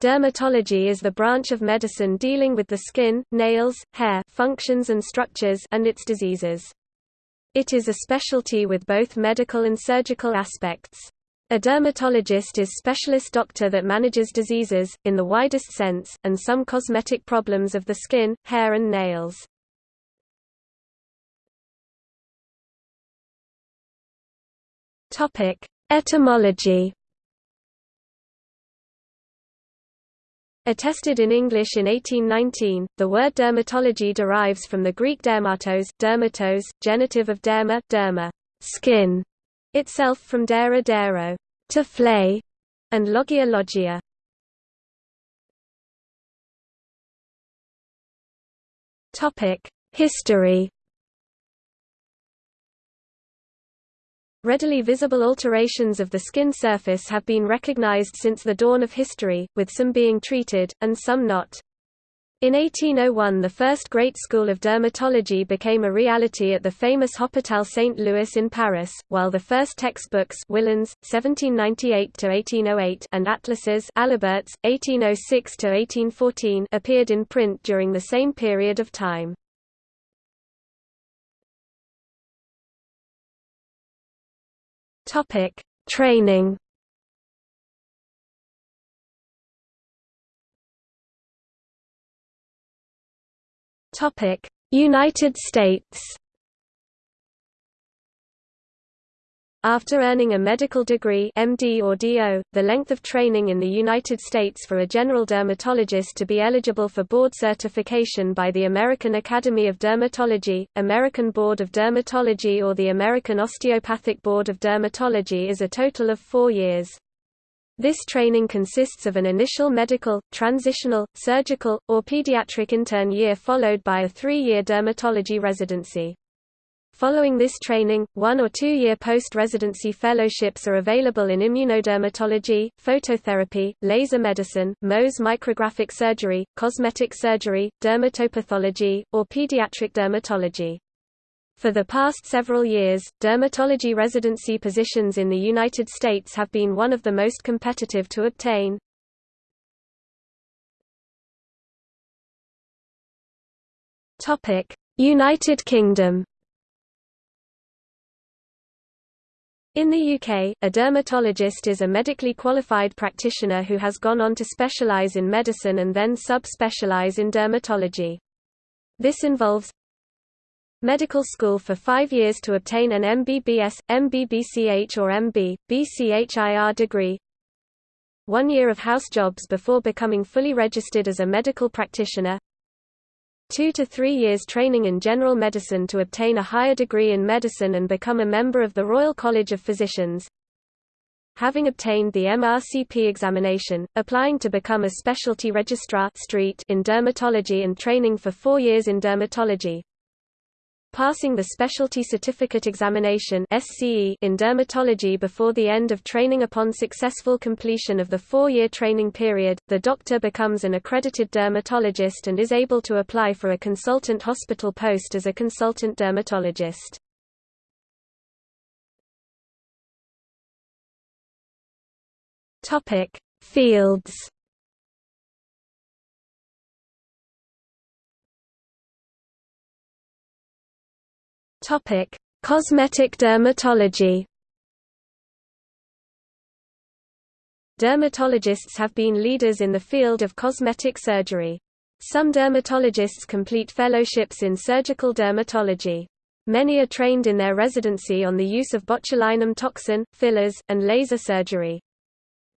Dermatology is the branch of medicine dealing with the skin, nails, hair functions and structures and its diseases. It is a specialty with both medical and surgical aspects. A dermatologist is specialist doctor that manages diseases, in the widest sense, and some cosmetic problems of the skin, hair and nails. Etymology Attested in English in 1819, the word dermatology derives from the Greek dermatos, dermatos, genitive of derma, derma, skin, itself from dera dero, to flay, and logia logia. Topic: History Readily visible alterations of the skin surface have been recognized since the dawn of history, with some being treated, and some not. In 1801 the first great school of dermatology became a reality at the famous Hôpital Saint-Louis in Paris, while the first textbooks Willan's, 1798–1808 and atlases Aliberts, 1806–1814 appeared in print during the same period of time. Topic: Training. Topic: United States. After earning a medical degree MD or DO, the length of training in the United States for a general dermatologist to be eligible for board certification by the American Academy of Dermatology, American Board of Dermatology or the American Osteopathic Board of Dermatology is a total of four years. This training consists of an initial medical, transitional, surgical, or pediatric intern year followed by a three-year dermatology residency. Following this training, one- or two-year post-residency fellowships are available in immunodermatology, phototherapy, laser medicine, Mohs micrographic surgery, cosmetic surgery, dermatopathology, or pediatric dermatology. For the past several years, dermatology residency positions in the United States have been one of the most competitive to obtain. United Kingdom In the UK, a dermatologist is a medically qualified practitioner who has gone on to specialise in medicine and then sub-specialise in dermatology. This involves medical school for five years to obtain an MBBS, MBBCH or MB, BCHIR degree, one year of house jobs before becoming fully registered as a medical practitioner, two to three years training in general medicine to obtain a higher degree in medicine and become a member of the Royal College of Physicians. Having obtained the MRCP examination, applying to become a specialty registrar street in dermatology and training for four years in dermatology, Passing the Specialty Certificate Examination in dermatology before the end of training upon successful completion of the four-year training period, the doctor becomes an accredited dermatologist and is able to apply for a consultant hospital post as a consultant dermatologist. Fields Topic: Cosmetic dermatology. Dermatologists have been leaders in the field of cosmetic surgery. Some dermatologists complete fellowships in surgical dermatology. Many are trained in their residency on the use of botulinum toxin, fillers, and laser surgery.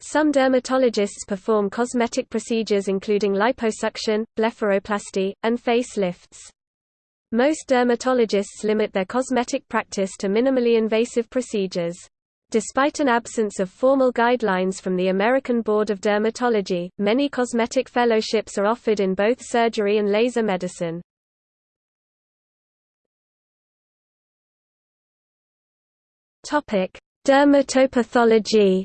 Some dermatologists perform cosmetic procedures including liposuction, blepharoplasty, and face lifts. Most dermatologists limit their cosmetic practice to minimally invasive procedures. Despite an absence of formal guidelines from the American Board of Dermatology, many cosmetic fellowships are offered in both surgery and laser medicine. Dermatopathology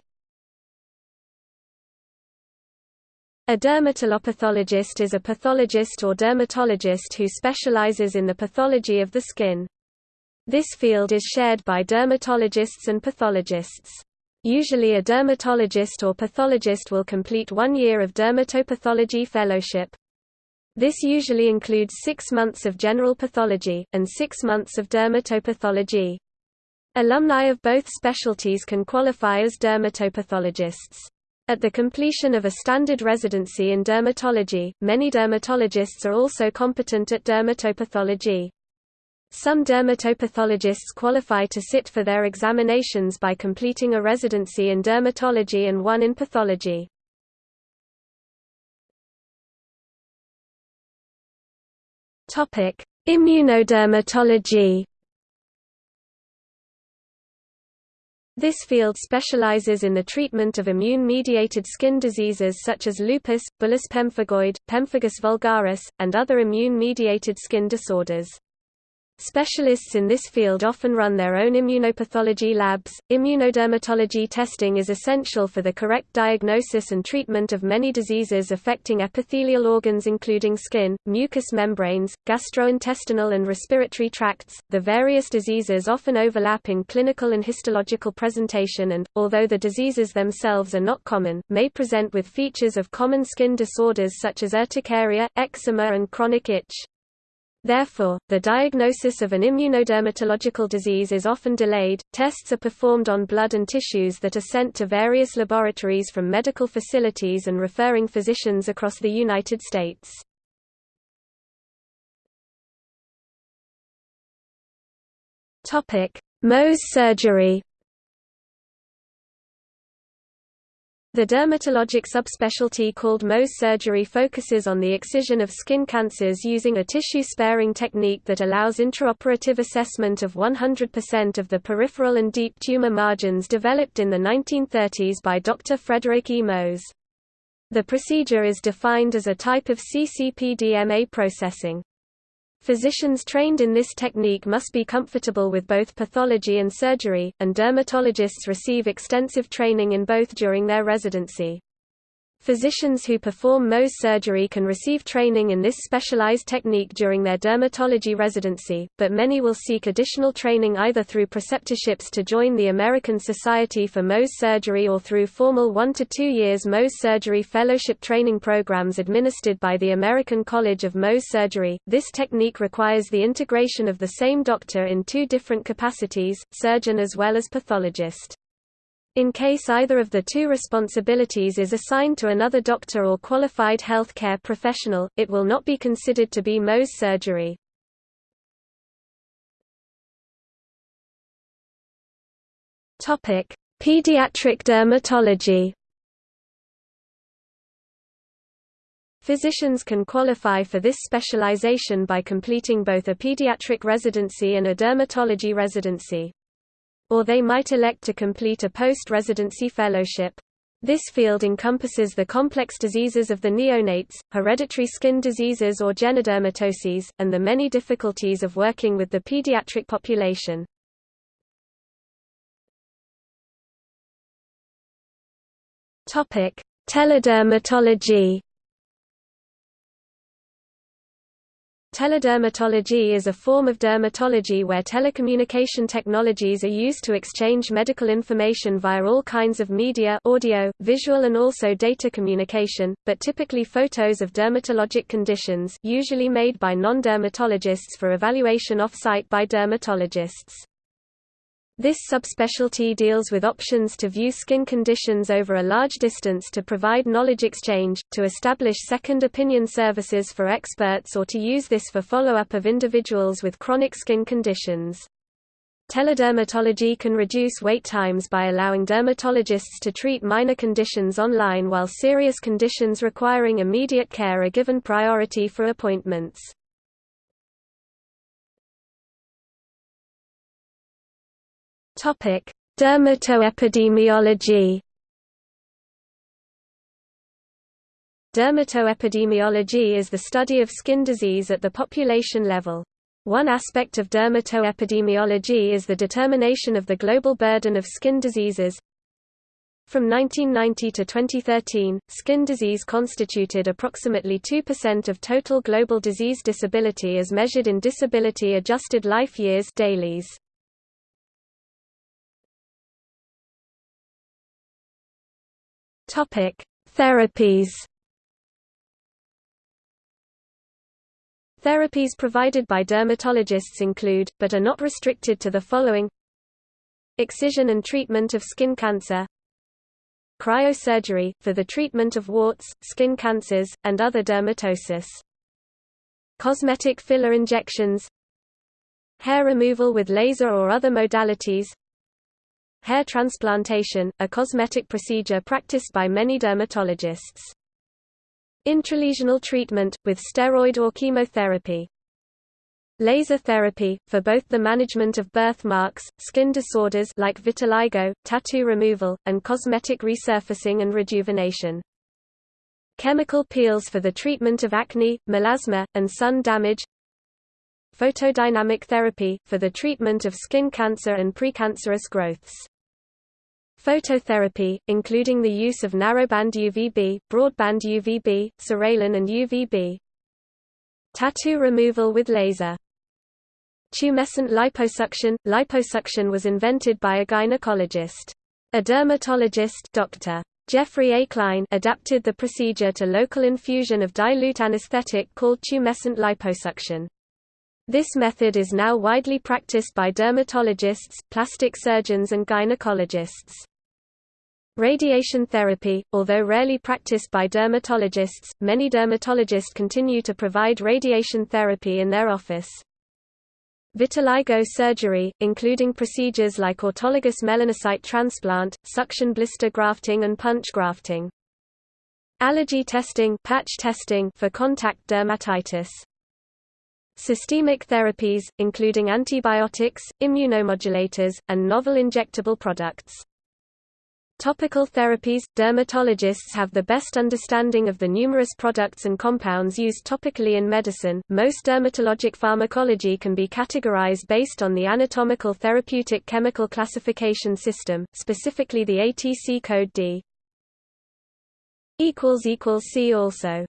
A dermatolopathologist is a pathologist or dermatologist who specializes in the pathology of the skin. This field is shared by dermatologists and pathologists. Usually a dermatologist or pathologist will complete one year of dermatopathology fellowship. This usually includes six months of general pathology, and six months of dermatopathology. Alumni of both specialties can qualify as dermatopathologists. At the completion of a standard residency in dermatology, many dermatologists are also competent at dermatopathology. Some dermatopathologists qualify to sit for their examinations by completing a residency in dermatology and one in pathology. Immunodermatology This field specializes in the treatment of immune-mediated skin diseases such as lupus, bullous pemphigoid, pemphigus vulgaris, and other immune-mediated skin disorders. Specialists in this field often run their own immunopathology labs. Immunodermatology testing is essential for the correct diagnosis and treatment of many diseases affecting epithelial organs including skin, mucous membranes, gastrointestinal and respiratory tracts. The various diseases often overlap in clinical and histological presentation and, although the diseases themselves are not common, may present with features of common skin disorders such as urticaria, eczema and chronic itch. Therefore, the diagnosis of an immunodermatological disease is often delayed. Tests are performed on blood and tissues that are sent to various laboratories from medical facilities and referring physicians across the United States. Topic: Mohs surgery. The dermatologic subspecialty called Mohs surgery focuses on the excision of skin cancers using a tissue-sparing technique that allows intraoperative assessment of 100% of the peripheral and deep tumor margins developed in the 1930s by Dr. Frederick E. Mohs. The procedure is defined as a type of CCPDMA processing. Physicians trained in this technique must be comfortable with both pathology and surgery, and dermatologists receive extensive training in both during their residency. Physicians who perform Mohs surgery can receive training in this specialized technique during their dermatology residency, but many will seek additional training either through preceptorships to join the American Society for Mohs Surgery or through formal one to two years Mohs surgery fellowship training programs administered by the American College of Mohs Surgery. This technique requires the integration of the same doctor in two different capacities, surgeon as well as pathologist. In case either of the two responsibilities is assigned to another doctor or qualified health care professional, it will not be considered to be Mohs surgery. Pediatric dermatology Physicians can qualify for this specialization by completing both a pediatric residency and a dermatology residency or they might elect to complete a post-residency fellowship. This field encompasses the complex diseases of the neonates, hereditary skin diseases or genodermatoses, and the many difficulties of working with the pediatric population. Teledermatology Teledermatology is a form of dermatology where telecommunication technologies are used to exchange medical information via all kinds of media audio, visual and also data communication, but typically photos of dermatologic conditions usually made by non-dermatologists for evaluation off-site by dermatologists. This subspecialty deals with options to view skin conditions over a large distance to provide knowledge exchange, to establish second opinion services for experts or to use this for follow-up of individuals with chronic skin conditions. Teledermatology can reduce wait times by allowing dermatologists to treat minor conditions online while serious conditions requiring immediate care are given priority for appointments. Topic: Dermatoepidemiology. Dermatoepidemiology is the study of skin disease at the population level. One aspect of dermatoepidemiology is the determination of the global burden of skin diseases. From 1990 to 2013, skin disease constituted approximately 2% of total global disease disability as measured in disability-adjusted life years DALYs. Topic: Therapies. Therapies provided by dermatologists include, but are not restricted to the following Excision and treatment of skin cancer Cryosurgery, for the treatment of warts, skin cancers, and other dermatosis. Cosmetic filler injections Hair removal with laser or other modalities Hair transplantation, a cosmetic procedure practiced by many dermatologists. Intralesional treatment, with steroid or chemotherapy. Laser therapy, for both the management of birthmarks, skin disorders like vitiligo, tattoo removal, and cosmetic resurfacing and rejuvenation. Chemical peels for the treatment of acne, melasma, and sun damage Photodynamic therapy, for the treatment of skin cancer and precancerous growths. Phototherapy, including the use of narrowband UVB, broadband UVB, psoralen and UVB. Tattoo removal with laser. Tumescent liposuction – Liposuction was invented by a gynecologist. A dermatologist Dr. Jeffrey A. Klein adapted the procedure to local infusion of dilute anesthetic called tumescent liposuction. This method is now widely practiced by dermatologists, plastic surgeons and gynecologists. Radiation therapy, although rarely practiced by dermatologists, many dermatologists continue to provide radiation therapy in their office. Vitiligo surgery, including procedures like autologous melanocyte transplant, suction blister grafting and punch grafting. Allergy testing, patch testing for contact dermatitis. Systemic therapies, including antibiotics, immunomodulators, and novel injectable products. Topical therapies – Dermatologists have the best understanding of the numerous products and compounds used topically in medicine. Most dermatologic pharmacology can be categorized based on the anatomical therapeutic chemical classification system, specifically the ATC code D. See also